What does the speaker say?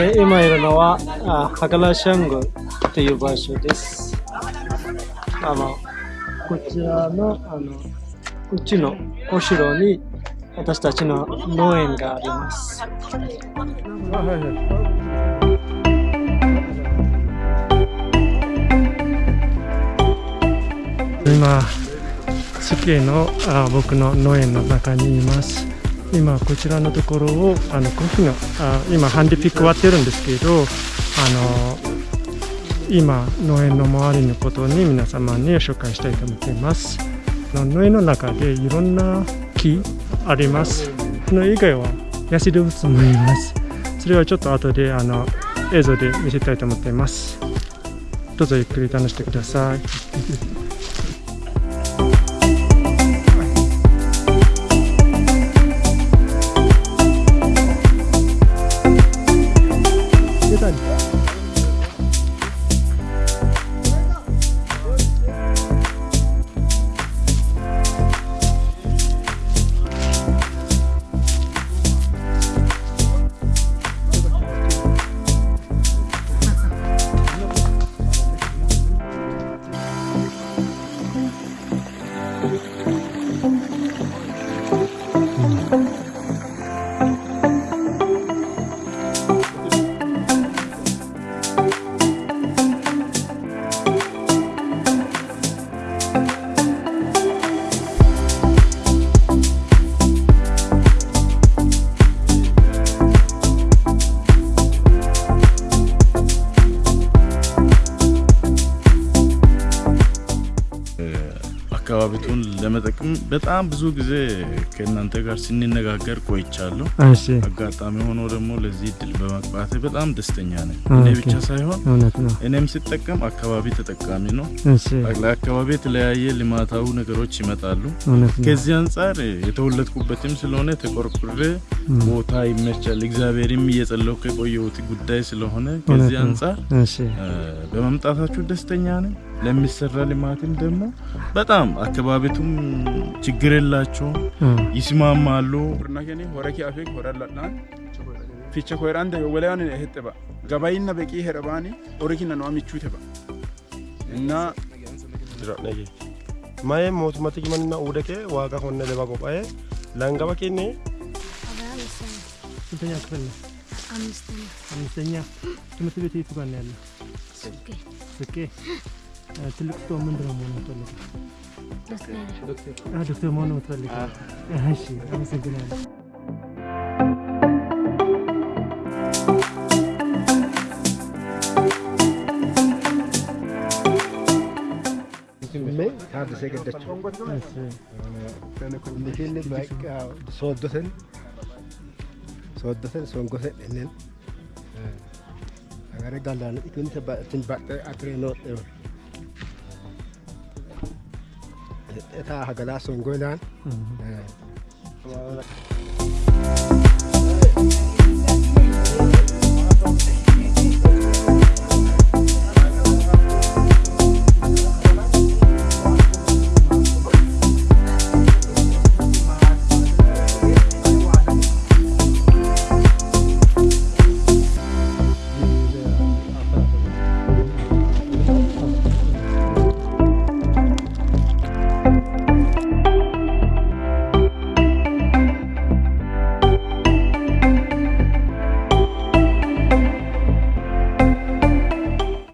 で今いるのはあ博多シャンゴという場所です。あのこちらのあのうちの後ろに私たちの農園があります。今、スキーのあ僕の農園の中にいます。今こちらのところをあのコーヒーのあ今ハンディピック割ってるんですけどあの今農園の周りのことに皆様に紹介したいと思っています。農園の中でいろんな木あります。その以外は野生動物もいます。それはちょっと後であの映像で見せたいと思っています。どうぞゆっくり楽しんでください。አካባቢቱን ለመጠቅም በጣም ብዙ ጊዜ ከእናንተ ጋር ስንነጋገር ቆይቻለሁ። አጋጣሚ ሆኖ ደግሞ ለዚህ እድል በመግባቴ በጣም ደስተኛ ነኝ። እኔ ብቻ ሳይሆን እኔም ስጠቀም አካባቢ ተጠቃሚ ነው። ለአካባቢ የተለያየ ልማታዊ ነገሮች ይመጣሉ። ከዚህ አንጻር የተወለድኩበትም ስለሆነ ተቆርቁሬ ቦታ ይመቻል። እግዚአብሔርም እየጸለሁ ከቆየሁት ጉዳይ ስለሆነ ከዚህ አንጻር በመምጣታችሁ ደስተኛ ነኝ። ለሚሰራ ልማትም ደግሞ በጣም አካባቢቱም ችግር የላቸውም፣ ይስማማሉ። hette ba gabayinna beqi herabani hori kinna no amichu te ba inna Mae mootummaatti kimanna uudake waaqa honne leba qophaa'e langaba kenne ስንተኛ ክፍል ነው አምስተኛ አምስተኛ ትምህርት ቤት የቱ ጋር ነው ያለው ስቄ ትልቅ ሰው ምንድን ነው መሆን የምትፈልገው ዶክተር አ፣ ዶክተር መሆን ነው የምትፈልገው እሺ አመሰግናለሁ Mee taadisee gaddachuu. እሺ Inni bakka sooddoten sooddoten songoten ennen agare galaan ikunta ita haga lasun gudan